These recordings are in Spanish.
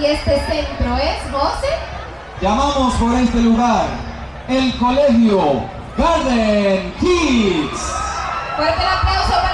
Y este centro es, José. Llamamos por este lugar el colegio Garden Kids. Fuerte el aplauso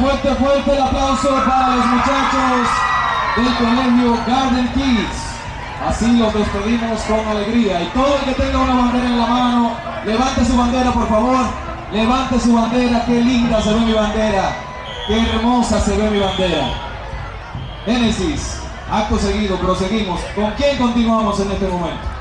Fuerte, fuerte, el aplauso para los muchachos del colegio Garden Kids. Así los despedimos con alegría. Y todo el que tenga una bandera en la mano, levante su bandera por favor. Levante su bandera, qué linda se ve mi bandera. Qué hermosa se ve mi bandera. Génesis, acto seguido, proseguimos. ¿Con quién continuamos en este momento?